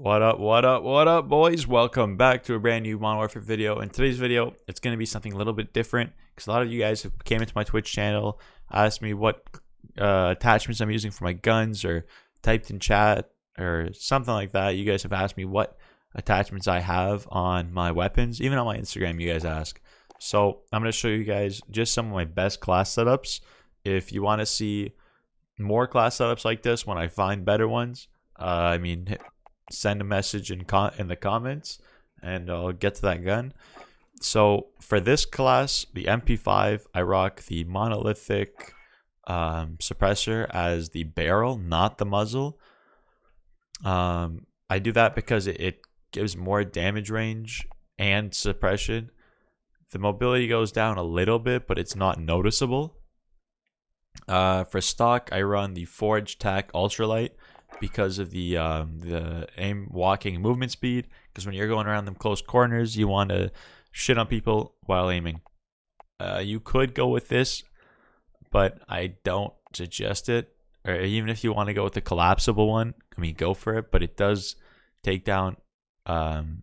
What up, what up, what up, boys? Welcome back to a brand new Modern Warfare video. In today's video, it's going to be something a little bit different because a lot of you guys have came into my Twitch channel, asked me what uh, attachments I'm using for my guns, or typed in chat, or something like that. You guys have asked me what attachments I have on my weapons. Even on my Instagram, you guys ask. So I'm going to show you guys just some of my best class setups. If you want to see more class setups like this when I find better ones, uh, I mean, send a message in in the comments and I'll get to that gun. So for this class, the MP5, I rock the monolithic um, suppressor as the barrel, not the muzzle. Um, I do that because it, it gives more damage range and suppression. The mobility goes down a little bit, but it's not noticeable. Uh, for stock, I run the Forge Tac Ultralight because of the um, the aim walking movement speed. Because when you're going around them close corners, you want to shit on people while aiming. Uh, you could go with this, but I don't suggest it. Or even if you want to go with the collapsible one, I mean, go for it. But it does take down um,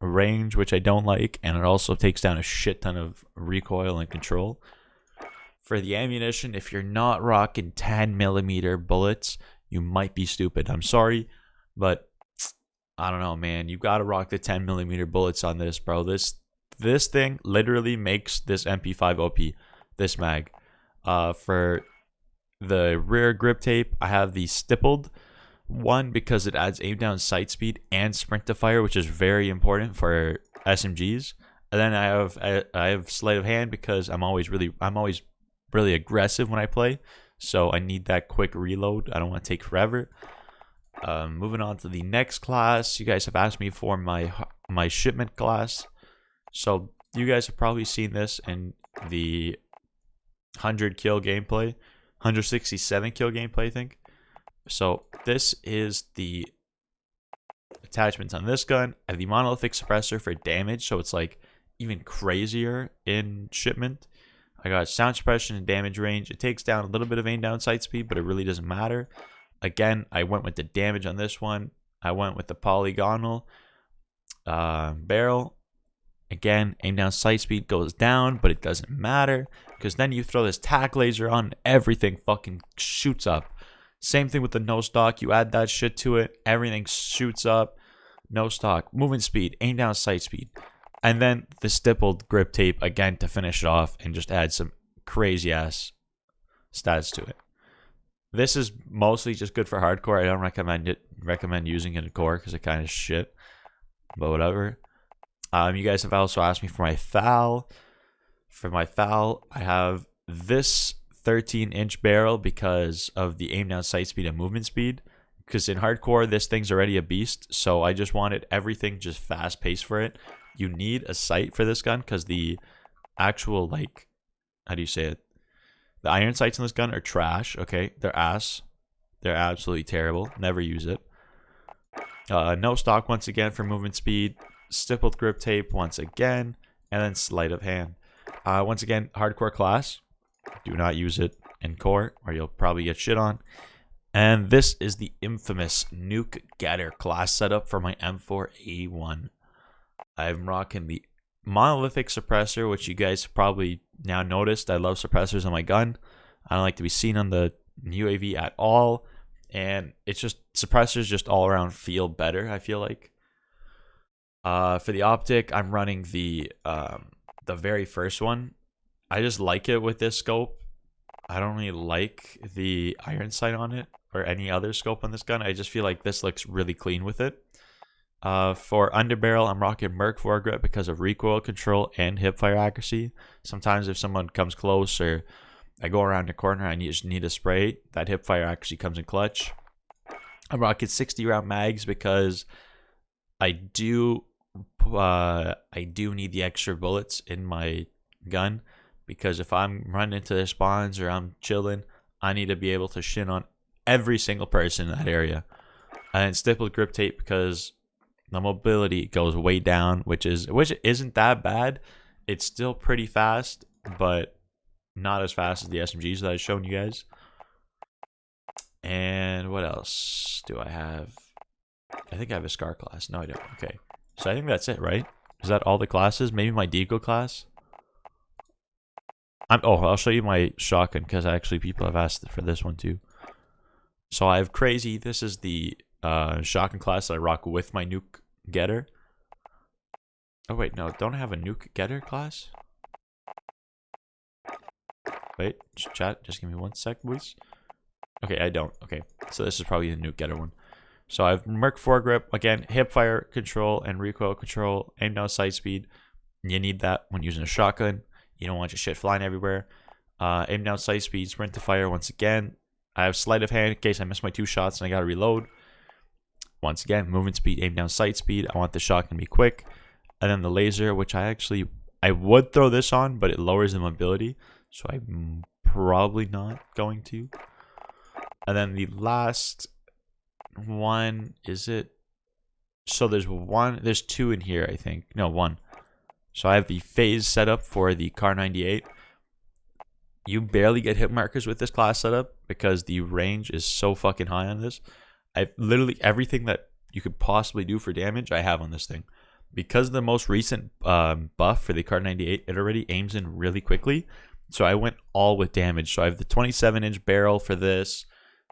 range, which I don't like, and it also takes down a shit ton of recoil and control. For the ammunition, if you're not rocking 10 millimeter bullets, you might be stupid. I'm sorry, but I don't know, man. You got to rock the 10 millimeter bullets on this, bro. This this thing literally makes this MP5 OP. This mag. Uh, for the rear grip tape, I have the stippled one because it adds aim down sight speed and sprint to fire, which is very important for SMGs. And then I have I, I have sleight of hand because I'm always really I'm always really aggressive when I play. So I need that quick reload. I don't want to take forever. Um, moving on to the next class. You guys have asked me for my my shipment class. So you guys have probably seen this in the 100 kill gameplay. 167 kill gameplay, I think. So this is the attachments on this gun. I have the monolithic suppressor for damage, so it's like even crazier in shipment. I got sound suppression and damage range. It takes down a little bit of aim down sight speed, but it really doesn't matter. Again, I went with the damage on this one. I went with the polygonal uh, barrel. Again, aim down sight speed goes down, but it doesn't matter because then you throw this tac laser on, everything fucking shoots up. Same thing with the no stock. You add that shit to it, everything shoots up. No stock, movement speed, aim down sight speed and then the stippled grip tape again to finish it off and just add some crazy ass stats to it. This is mostly just good for hardcore. I don't recommend it. Recommend using it in core because it kind of shit. But whatever. Um, you guys have also asked me for my FAL. For my FAL, I have this 13 inch barrel because of the aim down sight speed and movement speed. Because in hardcore, this thing's already a beast. So I just wanted everything just fast paced for it you need a sight for this gun because the actual like how do you say it? The iron sights in this gun are trash okay? They're ass. They're absolutely terrible. Never use it. Uh, no stock once again for movement speed. Stippled grip tape once again. And then sleight of hand. Uh, once again hardcore class. Do not use it in core or you'll probably get shit on. And this is the infamous nuke getter class setup for my m4a1 I'm rocking the monolithic suppressor, which you guys probably now noticed. I love suppressors on my gun. I don't like to be seen on the UAV at all. And it's just suppressors just all around feel better, I feel like. Uh, for the optic, I'm running the um, the very first one. I just like it with this scope. I don't really like the iron sight on it or any other scope on this gun. I just feel like this looks really clean with it. Uh, for underbarrel, I'm rocking Merc foregrip because of recoil control and hip fire accuracy. Sometimes if someone comes close or I go around the corner, I need, just need a spray. That hip fire accuracy comes in clutch. I'm rocking 60 round mags because I do uh, I do need the extra bullets in my gun because if I'm running into the spawns or I'm chilling, I need to be able to shin on every single person in that area. And stippled grip tape because the mobility goes way down, which is which isn't that bad. It's still pretty fast, but not as fast as the SMGs that I've shown you guys. And what else do I have? I think I have a Scar class. No, I don't. Okay. So I think that's it, right? Is that all the classes? Maybe my Deagle class? I'm, oh, I'll show you my shotgun because actually people have asked for this one too. So I have Crazy. This is the uh, shotgun class that I rock with my nuke getter. Oh wait, no, don't I have a nuke getter class? Wait, chat, just give me one sec, please. Okay, I don't. Okay, so this is probably the nuke getter one. So I have Merc foregrip, again, hip fire control and recoil control, aim down sight speed. You need that when using a shotgun. You don't want your shit flying everywhere. Uh, aim down sight speed, sprint to fire once again. I have sleight of hand in case I miss my two shots and I gotta reload. Once again, movement speed, aim down sight speed. I want the shotgun to be quick. And then the laser, which I actually, I would throw this on, but it lowers the mobility. So I'm probably not going to. And then the last one, is it? So there's one, there's two in here, I think. No, one. So I have the phase setup for the Kar 98. You barely get hit markers with this class setup because the range is so fucking high on this. I literally everything that you could possibly do for damage I have on this thing. Because the most recent um, buff for the Kar 98, it already aims in really quickly. So I went all with damage. So I have the 27 inch barrel for this,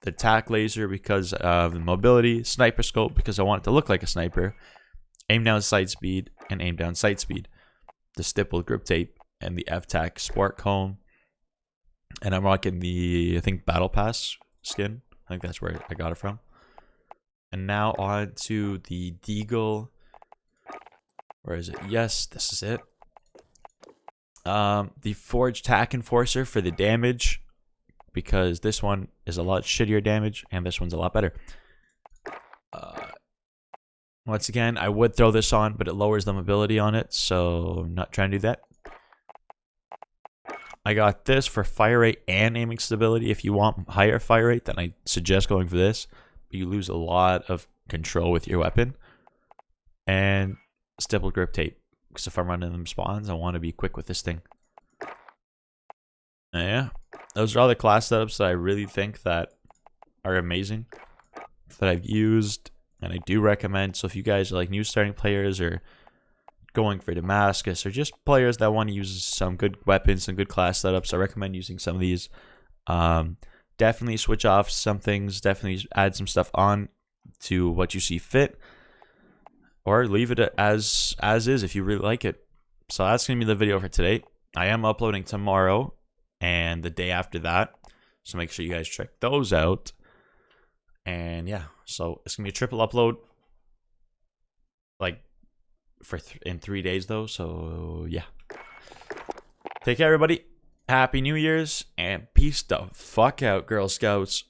the tac laser because of the mobility, sniper scope because I want it to look like a sniper, aim down sight speed, and aim down sight speed the stippled grip tape and the FTAC Sport Comb. And I'm rocking the, I think, Battle Pass skin. I think that's where I got it from. And now on to the Deagle. Where is it? Yes, this is it. Um, the Forge Tac Enforcer for the damage. Because this one is a lot shittier damage and this one's a lot better. Uh, once again, I would throw this on, but it lowers the mobility on it, so I'm not trying to do that. I got this for fire rate and aiming stability. If you want higher fire rate, then I suggest going for this. You lose a lot of control with your weapon. And stippled grip tape. Because if I'm running them spawns, I want to be quick with this thing. Yeah. Those are all the class setups that I really think that are amazing. That I've used and I do recommend. So if you guys are like new starting players or going for Damascus or just players that want to use some good weapons, some good class setups, I recommend using some of these. Um, definitely switch off some things. Definitely add some stuff on to what you see fit, or leave it as as is if you really like it. So that's gonna be the video for today. I am uploading tomorrow and the day after that. So make sure you guys check those out. And yeah, so it's gonna be a triple upload, like for th in three days though. So yeah, take care, everybody. Happy New Year's and peace the fuck out, Girl Scouts.